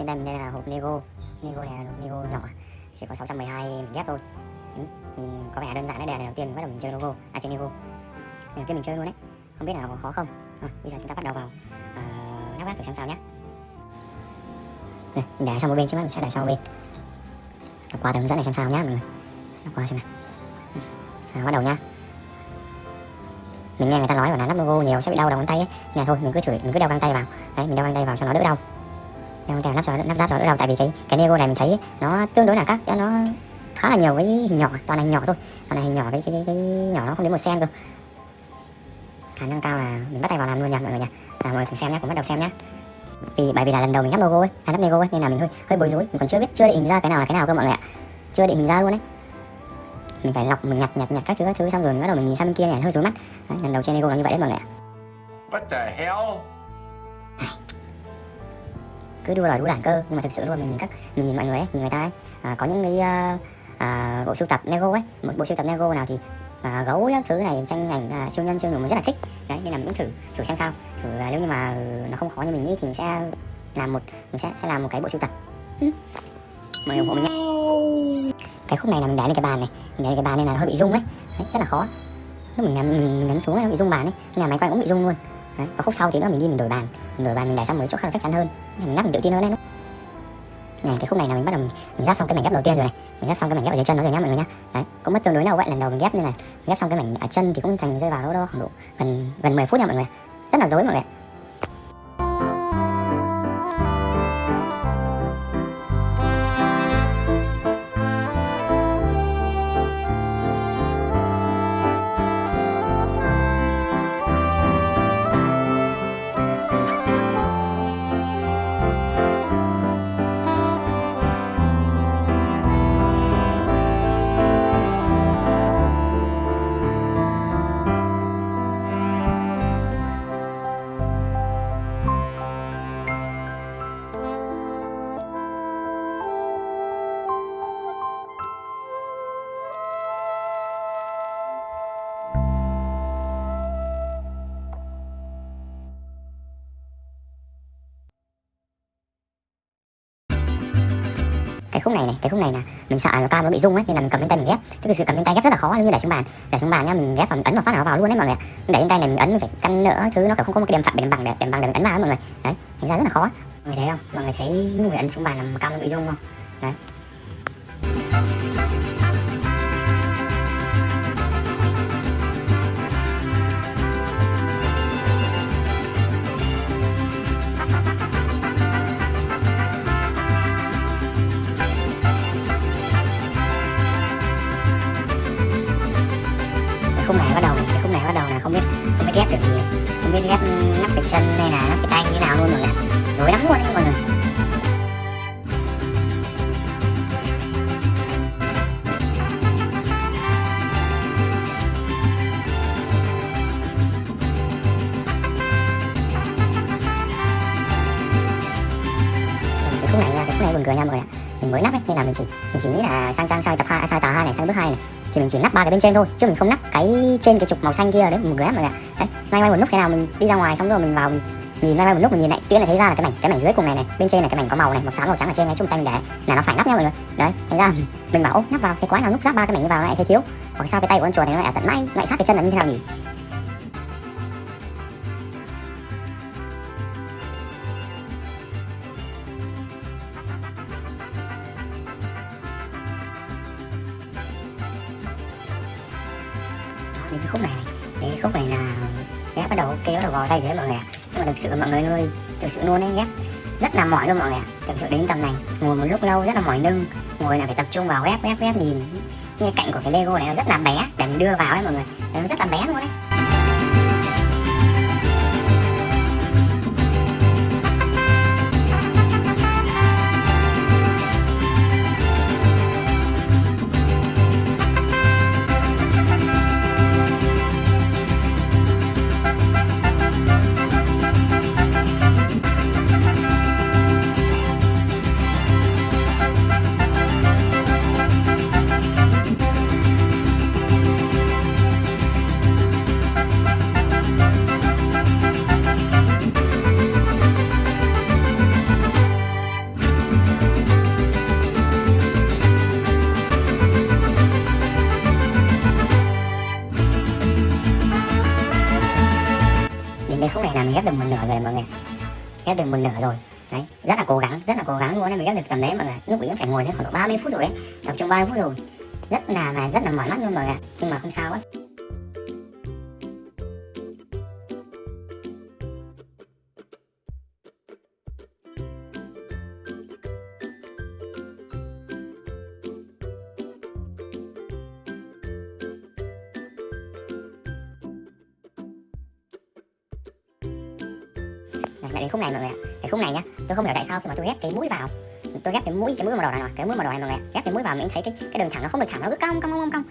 trên tay mình đây là hộp Lego. Lego này là Lego nhỏ chỉ có 612 mình ghép thôi. Ý, nhìn có vẻ đơn giản đấy đây là đầu tiên mình bắt đầu mình chơi logo à chơi Lego. Lần đầu tiên mình chơi luôn đấy. Không biết là có khó không? Thôi bây giờ chúng ta bắt đầu vào uh, lắp ghép thử xem sao nhé đây, mình để sang một bên chứ mình sẽ để sang một bên. Đọc qua hướng dẫn này xem sao nhá mọi người. Đọc qua xem nào. À, bắt đầu nhá. Mình nghe người ta nói là lắp logo nhiều sẽ bị đau đầu ngón tay ấy. Nè thôi mình cứ thử mình cứ đeo găng tay vào. Đấy mình đeo găng tay vào cho nó đỡ đau đeo găng thể lắp cho lắp ráp cho đỡ đau tại vì cái cái logo này mình thấy nó tương đối là các nó khá là nhiều cái hình nhỏ toàn là hình nhỏ thôi. Toàn là hình nhỏ cái cái, cái, cái nhỏ nó không đến một cm cơ. Khả năng cao là mình bắt tay vào làm luôn nha mọi người nha. Là mọi người cùng xem nhé cùng bắt đầu xem nhé. Vì bởi vì là lần đầu mình lắp logo ấy à, hay lắp logo ấy nên là mình hơi hơi bối rối. Mình còn chưa biết chưa định hình ra cái nào là cái nào cơ mọi người ạ. Chưa định hình ra luôn đấy mình phải lọc mình nhặt nhặt nhặt các thứ các thứ xong rồi mình bắt đầu mình nhìn sang bên kia này hơi rối mắt. Đấy, lần đầu trên lego là như vậy đấy mọi người ạ. What the hell? Cứ đua đòi đua đảng cơ. Nhưng mà thực sự luôn mình nhìn các mình nhìn mọi người ấy nhìn người ta ấy à, có những cái uh, à, bộ sưu tập lego ấy. Một bộ sưu tập lego nào thì à, gấu các thứ này tranh ảnh à, siêu nhân siêu nhân mình rất là thích. Đấy nên là mình cũng thử thử xem sao. Thử à, nếu như mà ừ, nó không khó như mình nghĩ thì mình sẽ làm một mình sẽ sẽ làm một cái bộ sưu tập. Ừ. ủng hộ mình nhé. Cái khúc này là mình để lên cái bàn này. Mình để lên cái bàn nên là nó hơi bị rung ấy. Đấy, rất là khó. Lúc mình, nhấn- mình, mình nhấn xuống nó bị rung bàn ấy. Nên là máy quay cũng bị rung luôn đấy. và khúc sau thì nữa mình đi mình đổi bàn. Mình đổi bàn mình để sang một chỗ khác là chắc chắn hơn. Mình lắp mình tự tin hơn đấy. Này cái khúc này là mình bắt đầu mình, mình ghép xong cái mảnh ghép đầu tiên rồi này. Mình ghép xong cái mảnh ghép ở dưới chân nó rồi nhá mọi người nhá. Đấy cũng mất tương đối lâu vậy lần đầu mình ghép như này. Mình ghép xong cái mảnh ở chân thì cũng thành rơi vào đâu đó khoảng độ gần gần 10 phút nha mọi người. Rất là dối mọi người cái khúc này này cái khúc này là mình sợ là cao nó bị rung ấy nên là mình cầm lên tay mình ghép. Chứ thực sự cầm lên tay ghép rất là khó như để xuống bàn. Để xuống bàn nhá mình ghép và mình ấn vào phát là nó vào luôn đấy mọi người để lên tay này mình ấn mình phải căn nữa thứ nó phải không có một cái điểm phẳng để bằng để điểm bằng để mình ấn vào ấy, mọi người. Đấy thành ra rất là khó mọi người thấy không? Mọi người thấy lúc người ấn xuống bàn là cam nó bị rung không? Đấy. Nha cười nha mọi người ạ. Mình mới nắp ấy, nên là mình chỉ mình chỉ nghĩ là sang trang sai tập hai sai tờ hai này, sang bước hai này. Thì mình chỉ nắp ba cái bên trên thôi, chứ mình không nắp cái trên cái trục màu xanh kia đấy, một người mọi người ạ. Đấy may may một lúc thế nào mình đi ra ngoài xong rồi mình vào, mình nhìn may may một lúc, mình nhìn lại tự nhiên lại thấy ra là cái mảnh cái mảnh dưới cùng này này, bên trên này cái mảnh có màu này, màu xám, màu trắng ở trên này chung tay mình để là nó phải nắp nha mọi người. Đấy, thành ra mình bảo, ô, nắp vào thế quái nào, núp giáp ba cái mảnh vào lại thấy thiếu. Hoặc sao cái tay của con chuột này nó lại ở tận mãi, lại sát cái chân là như thế nào nhỉ? Thay tay dưới mọi người ạ. Nhưng mà thực sự mọi người ơi thực sự luôn ấy ghép rất là mỏi luôn mọi người ạ. Thực sự đến tầm này, ngồi một lúc lâu rất là mỏi lưng. Ngồi là phải tập trung vào ghép ghép ghép nhìn. Như cái cạnh của cái lego này nó rất là bé, để mình đưa vào ấy mọi người. Nó rất là bé luôn đấy mình ghép được một nửa rồi mọi người. Ghép được một nửa rồi. Đấy, rất là cố gắng, rất là cố gắng luôn đấy mình ghép được tầm đấy mọi người. Lúc ấy phải ngồi đấy khoảng độ 30 phút rồi ấy, tập trong 30 phút rồi. Rất là mà rất là mỏi mắt luôn mọi người nhưng mà không sao ấy. Này, lại đến khúc này mọi người ạ. Cái khúc này nhá tôi không hiểu tại sao khi mà tôi ghép cái mũi vào tôi ghép cái mũi cái mũi màu đỏ này, cái mũi màu đỏ này mọi người ạ. ghép cái mũi vào mình thấy cái cái đường thẳng nó không được thẳng nó cứ cong cong cong cong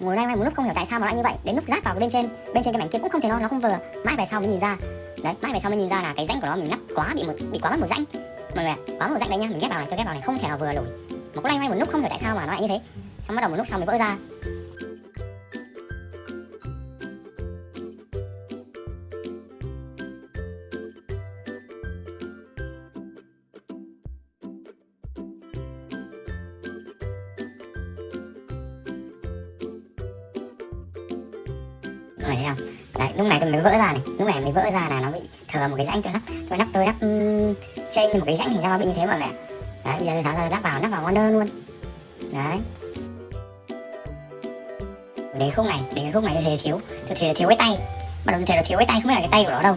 ngồi đây một lúc không hiểu tại sao mà lại như vậy. Đến lúc ráp vào cái bên trên bên trên cái mảnh kia cũng không thể nó nó không vừa. Mãi về sau mới nhìn ra. Đấy mãi về sau mới nhìn ra là cái rãnh của nó mình lắp quá bị một bị quá mất một rãnh. Mọi người ạ quá một rãnh đấy nhá. Mình ghép vào này tôi ghép vào này không thể nào vừa nổi. Mà cũng loay mai một lúc không hiểu tại sao mà nó lại như thế. Xong bắt đầu một lúc sau mới vỡ ra. Thấy không? Đấy lúc này tôi mới vỡ ra này. Lúc này mới vỡ ra là nó bị thừa một cái rãnh tôi lắp. Tôi lắp tôi lắp um, trên một cái rãnh thì ra nó bị như thế mọi người ạ? Đấy bây giờ tôi tháo ra lắp vào lắp vào ngon đơn luôn. Đấy. Đến khúc này đến cái khúc này tôi thấy thiếu. Tôi thấy thiếu cái tay. Bắt đầu tôi thấy thiếu cái tay không biết là cái tay của nó đâu.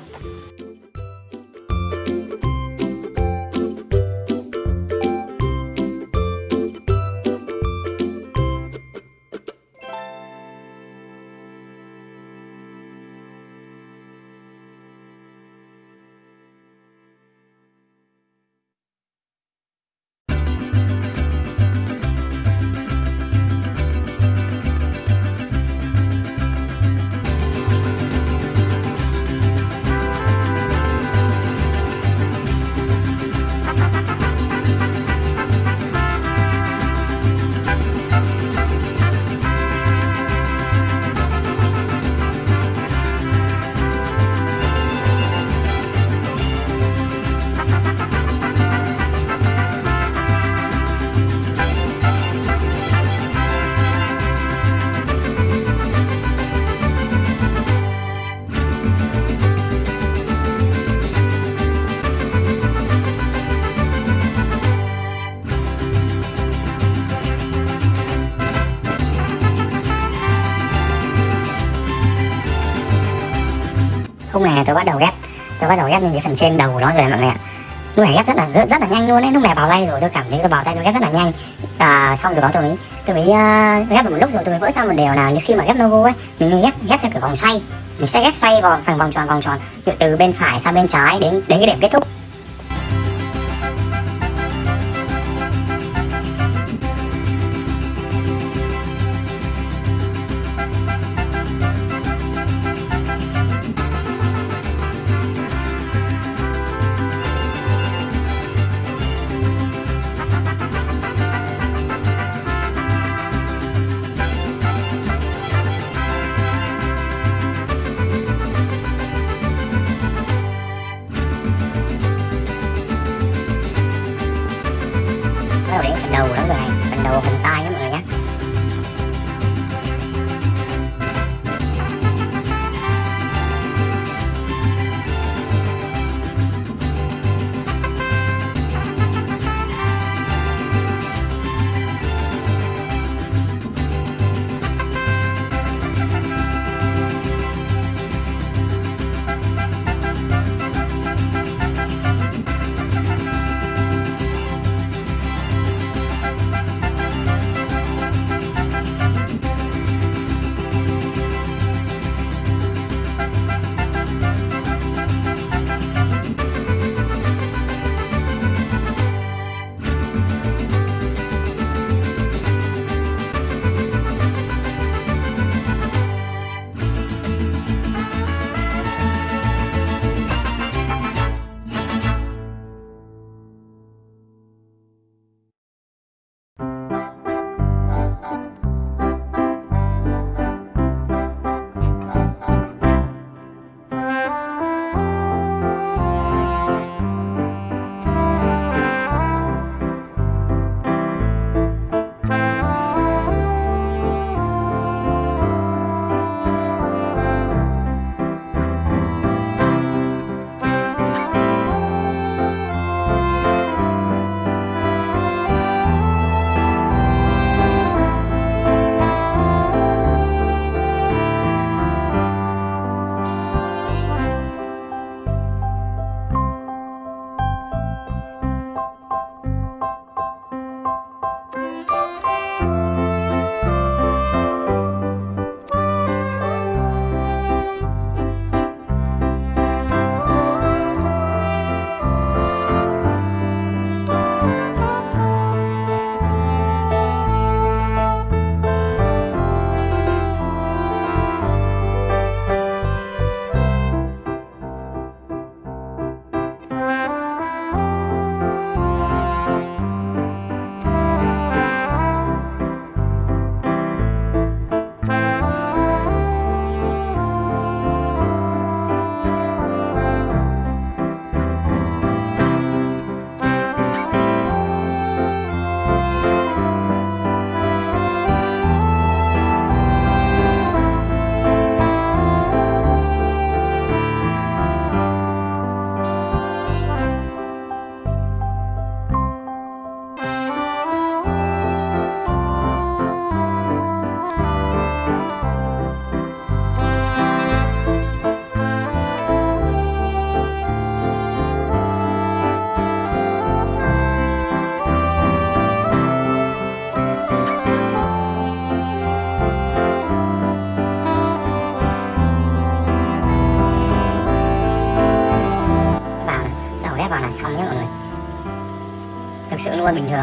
Tôi bắt đầu ghép tôi bắt đầu ghép lên cái phần trên đầu của nó rồi mọi người ạ. Lúc này ghép rất là rất, là nhanh luôn đấy lúc này vào tay rồi tôi cảm thấy tôi vào tay tôi ghép rất là nhanh. À, xong rồi đó tôi mới tôi mới uh, ghép được một lúc rồi tôi mới vỡ ra một điều là khi mà ghép logo ấy mình ghép ghép theo kiểu vòng xoay. Mình sẽ ghép xoay vào phần vòng tròn vòng tròn từ bên phải sang bên trái đến đến cái điểm kết thúc.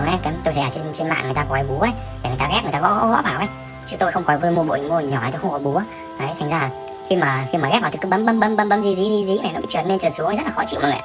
Ấy cái tôi thấy ở trên trên mạng người ta có cái búa ấy để người ta ghép người ta gõ gõ, vào ấy. Chứ tôi không có mua bộ mô hình nhỏ tôi không có búa đấy thành ra là khi mà khi mà ghép vào thì cứ bấm bấm bấm bấm bấm gì gì gì gì này nó bị trượt lên trượt xuống rất là khó chịu mọi người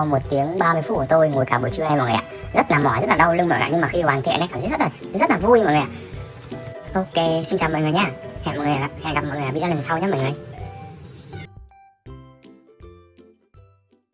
sau một tiếng 30 phút của tôi ngồi cả buổi trưa này mọi người ạ. Rất là mỏi, rất là đau lưng mọi người ạ, nhưng mà khi hoàn thiện ấy, cảm giác rất là rất là vui mọi người ạ. Ok, xin chào mọi người nhá hẹn mọi người hẹn gặp mọi người ở video lần sau nhé mọi người.